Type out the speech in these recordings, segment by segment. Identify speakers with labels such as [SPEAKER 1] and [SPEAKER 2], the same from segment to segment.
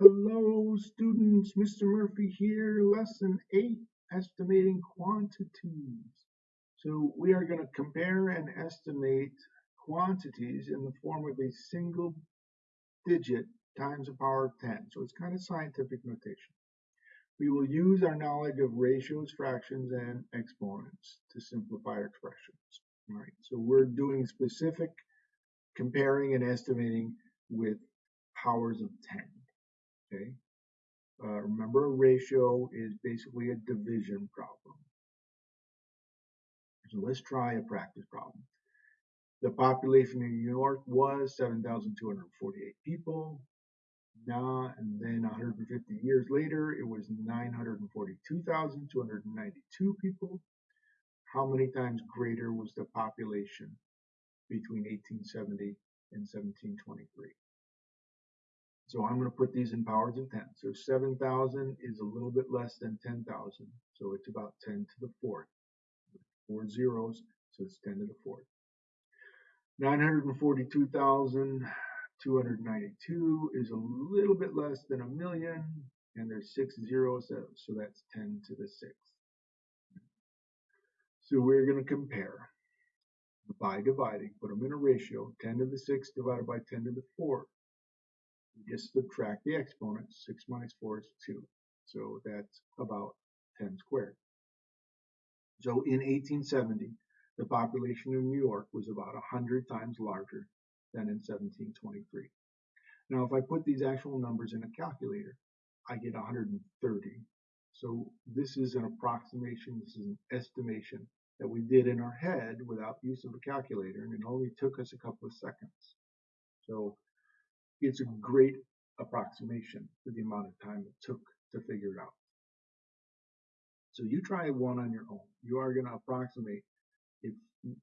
[SPEAKER 1] Hello students, Mr. Murphy here, lesson 8, estimating quantities. So we are going to compare and estimate quantities in the form of a single digit times the power of 10. So it's kind of scientific notation. We will use our knowledge of ratios, fractions, and exponents to simplify our expressions. All right, so we're doing specific comparing and estimating with powers of 10. Okay. Uh, remember, a ratio is basically a division problem. So let's try a practice problem. The population in New York was 7,248 people. Now, and then 150 years later, it was 942,292 people. How many times greater was the population between 1870 and 1723? So I'm going to put these in powers of 10. So 7,000 is a little bit less than 10,000. So it's about 10 to the fourth. Four zeros, so it's 10 to the fourth. 942,292 is a little bit less than a million, and there's six zeros, so that's 10 to the sixth. So we're going to compare by dividing, put them in a ratio, 10 to the sixth divided by 10 to the fourth just subtract the exponents. 6 minus 4 is 2. So that's about 10 squared. So in 1870, the population of New York was about 100 times larger than in 1723. Now, if I put these actual numbers in a calculator, I get 130. So this is an approximation, this is an estimation that we did in our head without use of a calculator, and it only took us a couple of seconds. So it's a great approximation for the amount of time it took to figure it out. So you try one on your own. You are going to approximate if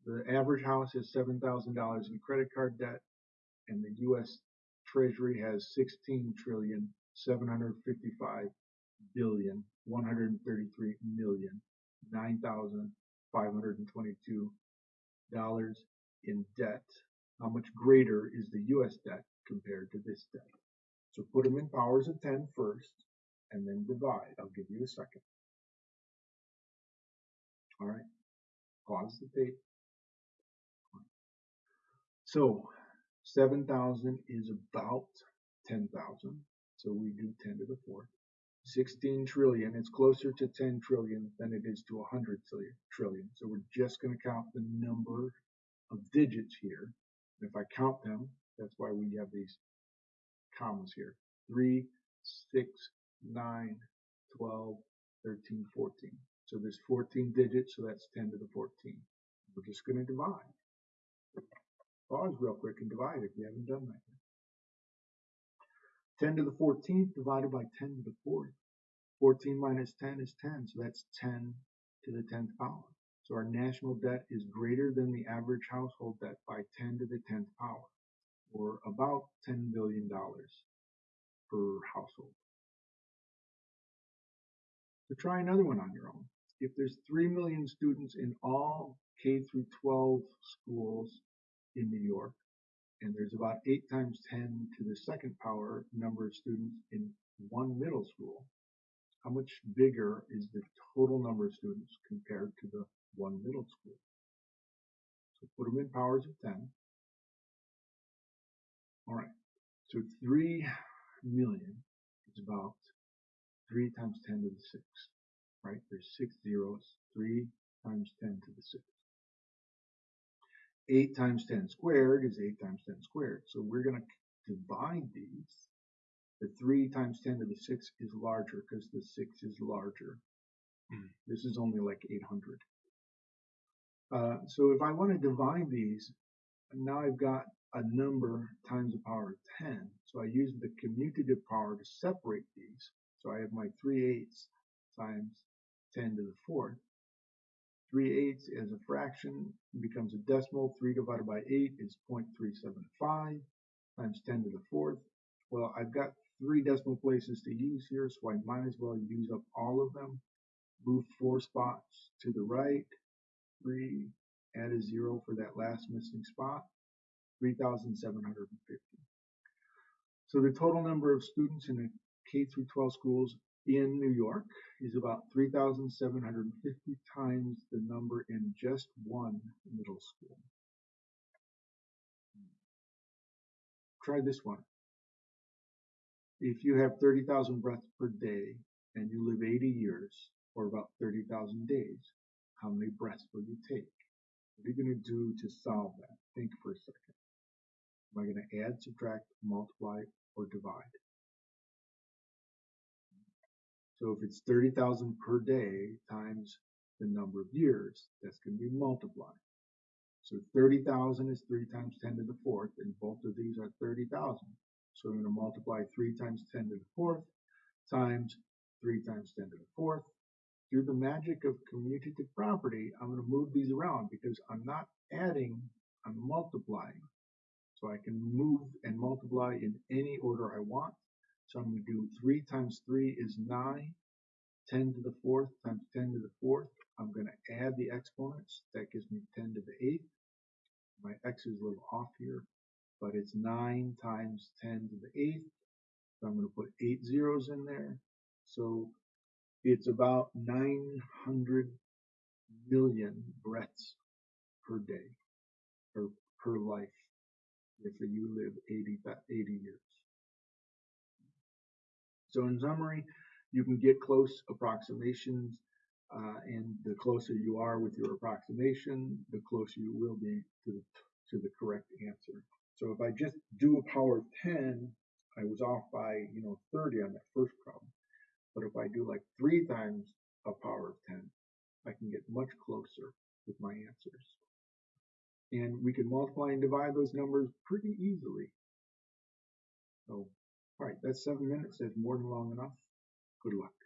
[SPEAKER 1] the average house has $7,000 in credit card debt and the U.S. Treasury has 16 trillion 755 billion 133 million 9,522 dollars in debt. How much greater is the U.S. debt compared to this debt. So put them in powers of 10 first, and then divide. I'll give you a second. All right, pause the tape. So 7,000 is about 10,000. So we do 10 to the fourth. 16 trillion, it's closer to 10 trillion than it is to 100 trillion. So we're just going to count the number of digits here. If I count them, that's why we have these commas here. 3, 6, 9, 12, 13, 14. So there's 14 digits, so that's 10 to the 14. We're just going to divide. Pause real quick and divide if you haven't done that yet. 10 to the 14th divided by 10 to the 4th. 14 minus 10 is 10, so that's 10 to the 10th power. So our national debt is greater than the average household debt by 10 to the 10th power or about $10 billion per household. So try another one on your own. If there's 3 million students in all K through 12 schools in New York, and there's about 8 times 10 to the second power number of students in one middle school, how much bigger is the total number of students compared to the one middle school? So put them in powers of 10. All right, so 3 million is about 3 times 10 to the 6, right? There's 6 zeros, 3 times 10 to the 6. 8 times 10 squared is 8 times 10 squared. So we're going to divide these. The 3 times 10 to the 6 is larger because the 6 is larger. Mm. This is only like 800. Uh, so if I want to divide these, now I've got a number times the power of 10. So I use the commutative power to separate these. So I have my 3 eighths times 10 to the fourth. 3 eighths as a fraction becomes a decimal. 3 divided by 8 is 0.375 times 10 to the fourth. Well, I've got three decimal places to use here, so I might as well use up all of them. Move four spots to the right. 3, add a 0 for that last missing spot. 3,750. So the total number of students in the K through 12 schools in New York is about 3,750 times the number in just one middle school. Try this one. If you have 30,000 breaths per day and you live 80 years or about 30,000 days, how many breaths will you take? What are you going to do to solve that? Think for a second. Am I going to add, subtract, multiply, or divide? So if it's 30,000 per day times the number of years, that's going to be multiplied. So 30,000 is 3 times 10 to the fourth, and both of these are 30,000. So I'm going to multiply 3 times 10 to the fourth times 3 times 10 to the fourth. Through the magic of commutative property, I'm going to move these around because I'm not adding, I'm multiplying. So I can move and multiply in any order I want. So I'm going to do 3 times 3 is 9. 10 to the fourth times 10 to the fourth. I'm going to add the exponents. That gives me 10 to the eighth. My x is a little off here, but it's 9 times 10 to the eighth. So I'm going to put eight zeros in there. So it's about 900 million breaths per day or per life if you live 80, 80 years. So in summary, you can get close approximations uh, and the closer you are with your approximation, the closer you will be to the, to the correct answer. So if I just do a power of 10, I was off by, you know, 30 on that first problem. But if I do like three times a power of 10, I can get much closer with my answers. And we can multiply and divide those numbers pretty easily. So, all right, that's seven minutes. That's more than long enough. Good luck.